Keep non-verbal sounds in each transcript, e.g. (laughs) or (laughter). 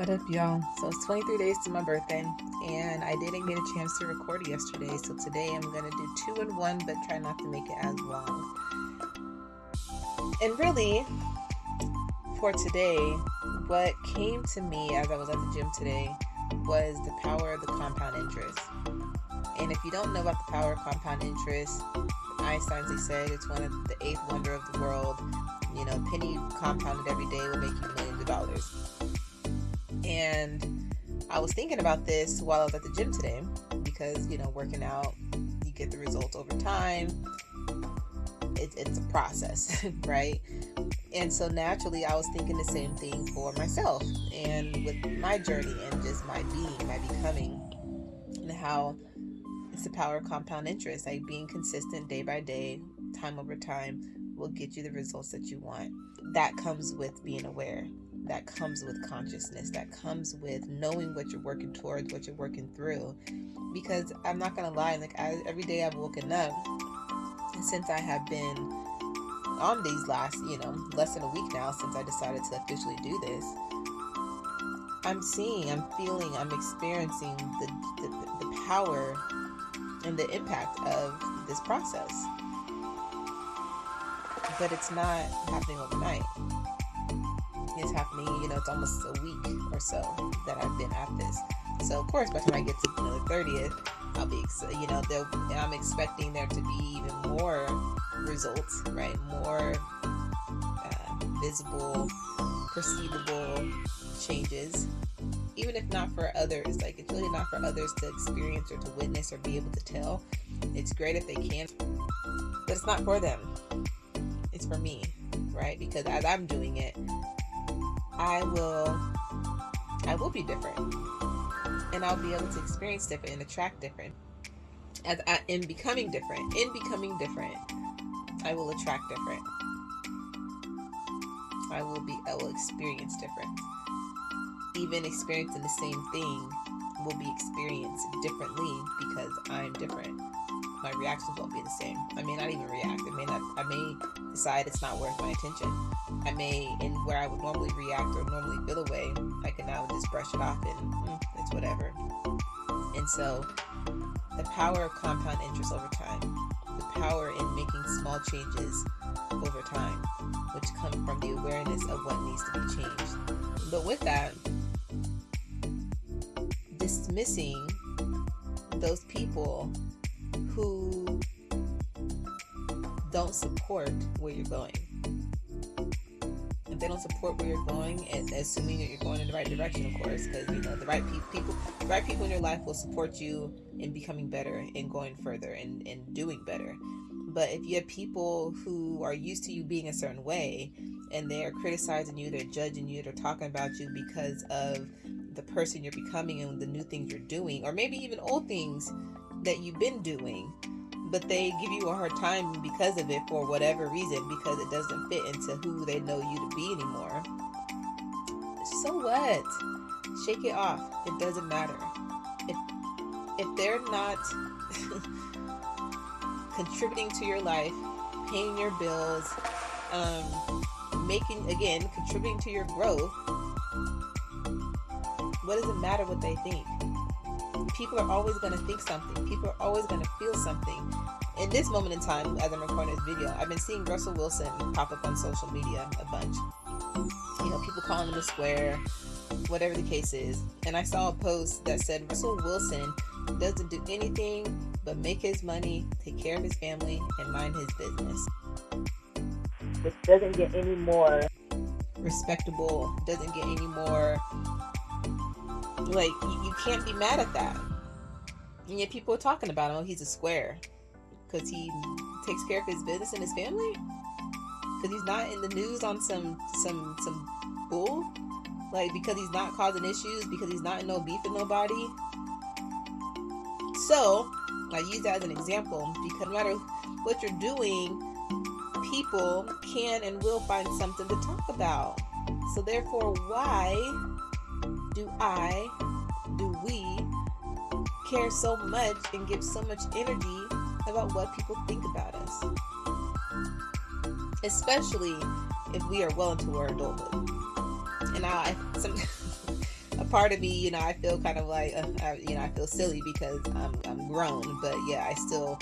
What up, y'all? So it's 23 days to my birthday, and I didn't get a chance to record yesterday. So today I'm gonna do two in one, but try not to make it as long. And really, for today, what came to me as I was at the gym today was the power of the compound interest. And if you don't know about the power of compound interest, Einstein said it's one of the eighth wonder of the world. You know, penny compounded every day will make you millions of dollars. And I was thinking about this while I was at the gym today because, you know, working out, you get the results over time. It, it's a process, (laughs) right? And so naturally, I was thinking the same thing for myself and with my journey and just my being, my becoming, and how it's the power of compound interest. Like being consistent day by day, time over time, will get you the results that you want. That comes with being aware that comes with consciousness, that comes with knowing what you're working towards, what you're working through. Because I'm not gonna lie, like I, every day I've woken up, since I have been on these last, you know, less than a week now since I decided to officially do this, I'm seeing, I'm feeling, I'm experiencing the, the, the power and the impact of this process. But it's not happening overnight is happening. You know, it's almost a week or so that I've been at this. So of course, by the time I get to you know, the 30th, I'll be, you know, I'm expecting there to be even more results, right? More uh, visible, perceivable changes. Even if not for others, like it's really not for others to experience or to witness or be able to tell. It's great if they can, but it's not for them. It's for me, right? Because as I'm doing it, I will I will be different. And I'll be able to experience different and attract different. As I, in becoming different, in becoming different, I will attract different. I will be I will experience different. Even experiencing the same thing will be experienced differently because I'm different my reactions won't be the same. I may not even react. I may not. I may decide it's not worth my attention. I may, in where I would normally react or normally feel away, I can now just brush it off and mm, it's whatever. And so, the power of compound interest over time, the power in making small changes over time, which come from the awareness of what needs to be changed. But with that, dismissing those people who don't support where you're going. They don't support where you're going, and assuming that you're going in the right direction, of course, because you know the right pe- people, the right people in your life will support you in becoming better and going further and, and doing better. But if you have people who are used to you being a certain way and they're criticizing you, they're judging you, they're talking about you because of the person you're becoming and the new things you're doing, or maybe even old things that you've been doing, but they give you a hard time because of it for whatever reason because it doesn't fit into who they know you to be anymore. So what? Shake it off. It doesn't matter. If if they're not (laughs) contributing to your life, paying your bills, um, making again contributing to your growth, what does it matter what they think? People are always going to think something. People are always going to feel something. In this moment in time, as I'm recording this video, I've been seeing Russell Wilson pop up on social media a bunch. You know, people calling him a square, whatever the case is. And I saw a post that said Russell Wilson doesn't do anything but make his money, take care of his family, and mind his business. Which doesn't get any more respectable, doesn't get any more like you can't be mad at that. And yet people are talking about him. Oh, he's a square because he takes care of his business and his family. Because he's not in the news on some some some bull. Like because he's not causing issues. Because he's not in no beef with nobody. So I use that as an example because no matter what you're doing, people can and will find something to talk about. So therefore, why do I, care so much and give so much energy about what people think about us? Especially if we are well into our adulthood. And I, some, (laughs) a part of me, you know, I feel kind of like, uh, I, you know, I feel silly because I'm, I'm grown, but yeah, I still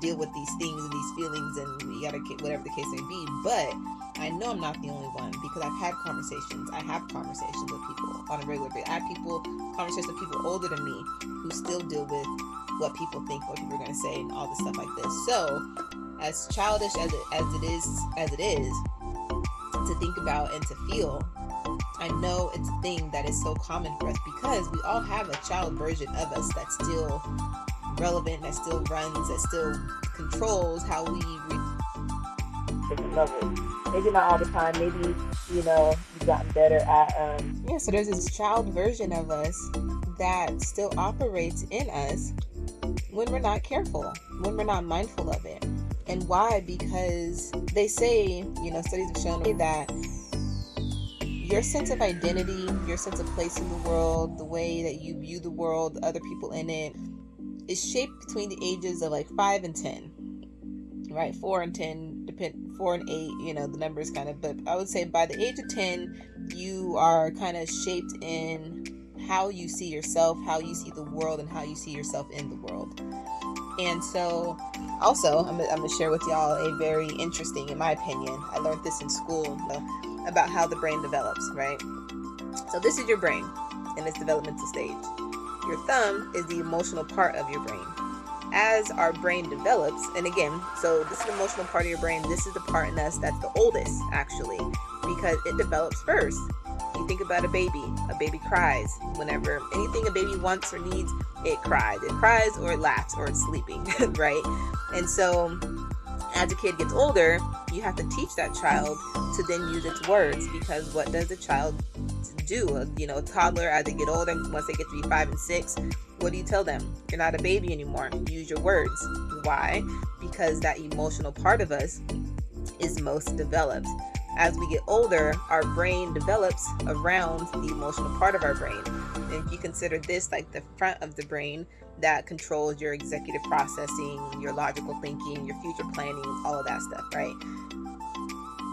deal with these things and these feelings and you gotta whatever the case may be but i know i'm not the only one because i've had conversations i have conversations with people on a regular basis i have people conversations with people older than me who still deal with what people think what people are going to say and all this stuff like this so as childish as it, as it is as it is to think about and to feel I know it's a thing that is so common for us because we all have a child version of us that's still relevant, that still runs, that still controls how we. Re- Maybe not all the time. Maybe you know you've gotten better at. Um... Yeah, so there's this child version of us that still operates in us when we're not careful, when we're not mindful of it. And why? Because they say, you know, studies have shown that your sense of identity, your sense of place in the world, the way that you view the world, other people in it, is shaped between the ages of like five and ten, right? Four and ten, depend four and eight. You know, the numbers kind of, but I would say by the age of ten, you are kind of shaped in how you see yourself, how you see the world, and how you see yourself in the world. And so, also, I'm, I'm gonna share with y'all a very interesting, in my opinion, I learned this in school about how the brain develops, right? So, this is your brain in its developmental stage your thumb is the emotional part of your brain. As our brain develops, and again, so this is the emotional part of your brain, this is the part in us that's the oldest actually, because it develops first. You think about a baby, a baby cries whenever anything a baby wants or needs, it cries. It cries or it laughs or it's sleeping, (laughs) right? And so as a kid gets older, you have to teach that child to then use its words because what does a child do? You know, a toddler as they get older, once they get to be five and six, what do you tell them? You're not a baby anymore. Use your words. Why? Because that emotional part of us is most developed. As we get older, our brain develops around the emotional part of our brain. And if you consider this like the front of the brain, that controls your executive processing, your logical thinking, your future planning, all of that stuff, right?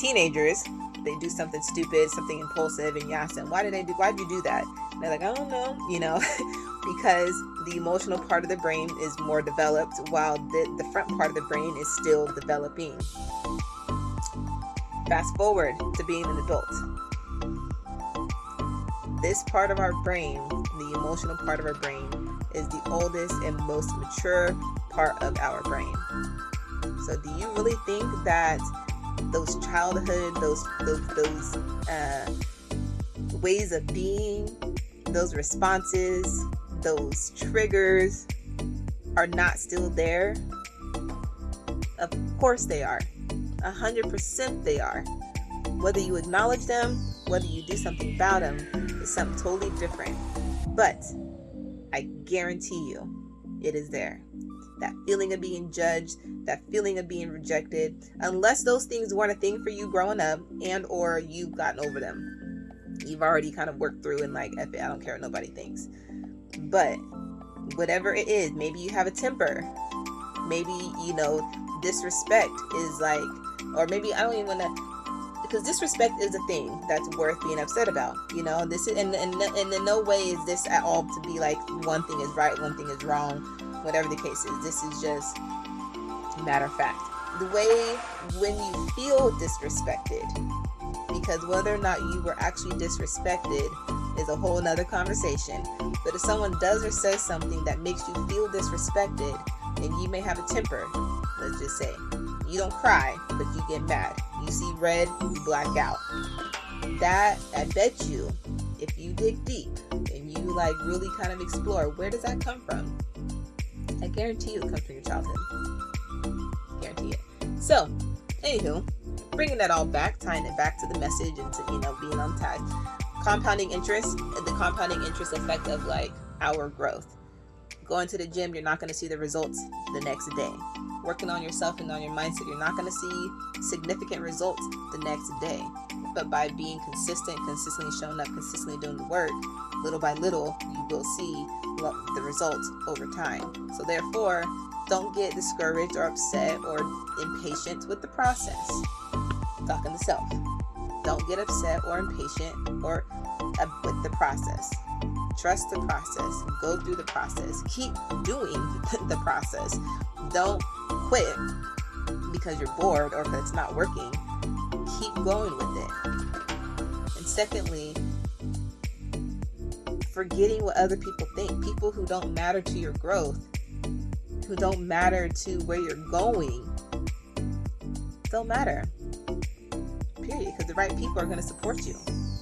Teenagers, they do something stupid, something impulsive, and you ask them, why did they do why did you do that? And they're like, I don't know, you know, (laughs) because the emotional part of the brain is more developed while the, the front part of the brain is still developing. Fast forward to being an adult. This part of our brain, the emotional part of our brain, is the oldest and most mature part of our brain. So, do you really think that those childhood, those those, those uh, ways of being, those responses, those triggers are not still there? Of course they are. A hundred percent they are. Whether you acknowledge them, whether you do something about them, is something totally different. But I guarantee you, it is there. That feeling of being judged, that feeling of being rejected, unless those things weren't a thing for you growing up and or you've gotten over them. You've already kind of worked through and like, F it, I don't care what nobody thinks. But whatever it is, maybe you have a temper. Maybe, you know, disrespect is like, or maybe I don't even want to because disrespect is a thing that's worth being upset about you know this is and, and, and in no way is this at all to be like one thing is right one thing is wrong whatever the case is. This is just matter of fact. The way when you feel disrespected because whether or not you were actually disrespected is a whole nother conversation. But if someone does or says something that makes you feel disrespected and you may have a temper let's just say. You don't cry but you get mad. You see red, you black out. That, I bet you, if you dig deep and you like really kind of explore, where does that come from? I guarantee you it comes from your childhood. Guarantee it. So, anywho, bringing that all back, tying it back to the message and to, you know, being on. Compounding interest, the compounding interest effect of like our growth. Going to the gym, you're not going to see the results the next day working on yourself and on your mindset, you're not going to see significant results the next day. But by being consistent, consistently showing up, consistently doing the work, little by little, you will see the results over time. So, therefore, don't get discouraged or upset or impatient with the process. Talking to self. Don't get upset or impatient or uh, with the process. Trust the process. Go through the process. Keep doing (laughs) the process. Don't quit because you're bored or because it's not working. Keep going with it. And secondly, forgetting what other people think. People who don't matter to your growth, who don't matter to where you're going, don't matter. Period. Because the right people are going to support you.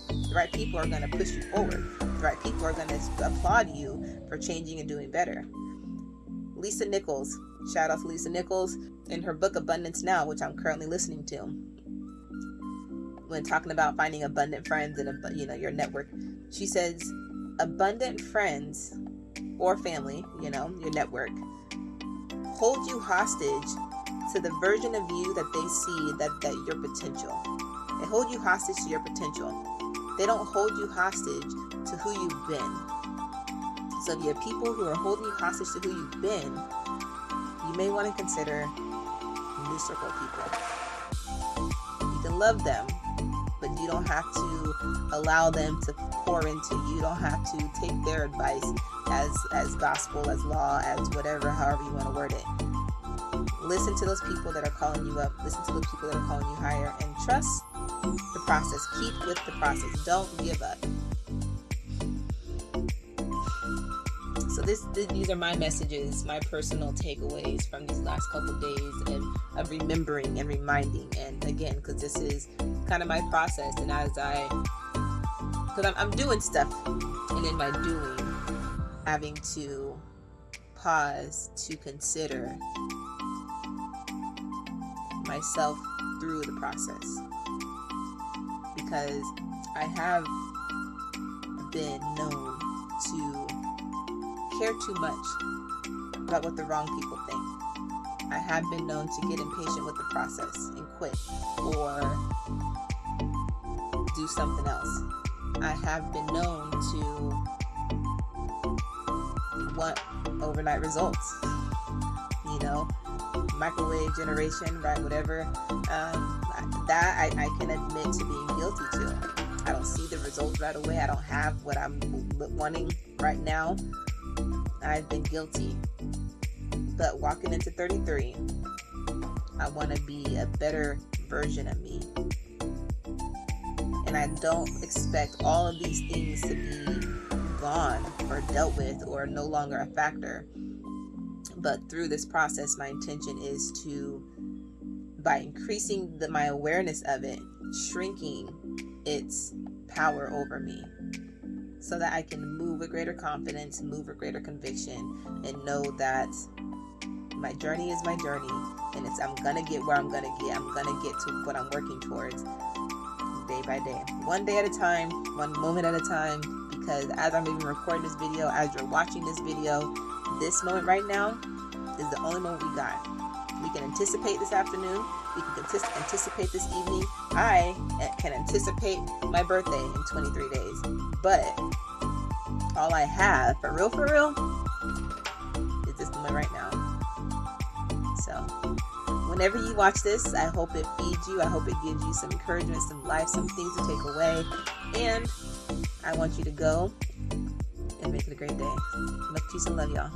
The right people are going to push you forward. Right people are going to applaud you for changing and doing better. Lisa Nichols, shout out to Lisa Nichols in her book Abundance Now, which I'm currently listening to. When talking about finding abundant friends and you know your network, she says abundant friends or family, you know, your network, hold you hostage to the version of you that they see that, that your potential. They hold you hostage to your potential. They don't hold you hostage to who you've been. So if you have people who are holding you hostage to who you've been, you may want to consider new circle people. You can love them, but you don't have to allow them to pour into you. You don't have to take their advice as as gospel, as law, as whatever, however you want to word it. Listen to those people that are calling you up. Listen to those people that are calling you higher, and trust the process. Keep with the process. Don't give up. So this, these are my messages, my personal takeaways from these last couple days and of remembering and reminding. And again, because this is kind of my process, and as I, because I'm, I'm doing stuff, and in my doing, having to pause to consider myself through the process because I have been known to care too much about what the wrong people think. I have been known to get impatient with the process and quit or do something else. I have been known to want overnight results. You know, microwave generation, right? Whatever. Um, that I, I can admit to being guilty to. I don't see the results right away. I don't have what I'm wanting right now. I've been guilty. But walking into 33, I want to be a better version of me. And I don't expect all of these things to be gone or dealt with or no longer a factor. But through this process, my intention is to, by increasing the, my awareness of it, shrinking its power over me so that I can move with greater confidence, move with greater conviction, and know that my journey is my journey and it's I'm gonna get where I'm gonna get. I'm gonna get to what I'm working towards day by day. One day at a time, one moment at a time, because as I'm even recording this video, as you're watching this video, this moment right now is the only moment we got. We can anticipate this afternoon. We can anticipate this evening. I can anticipate my birthday in 23 days. But all I have, for real, for real, is this moment right now. So, whenever you watch this, I hope it feeds you. I hope it gives you some encouragement, some life, some things to take away. And I want you to go and make it a great day. Love, peace, and love, y'all.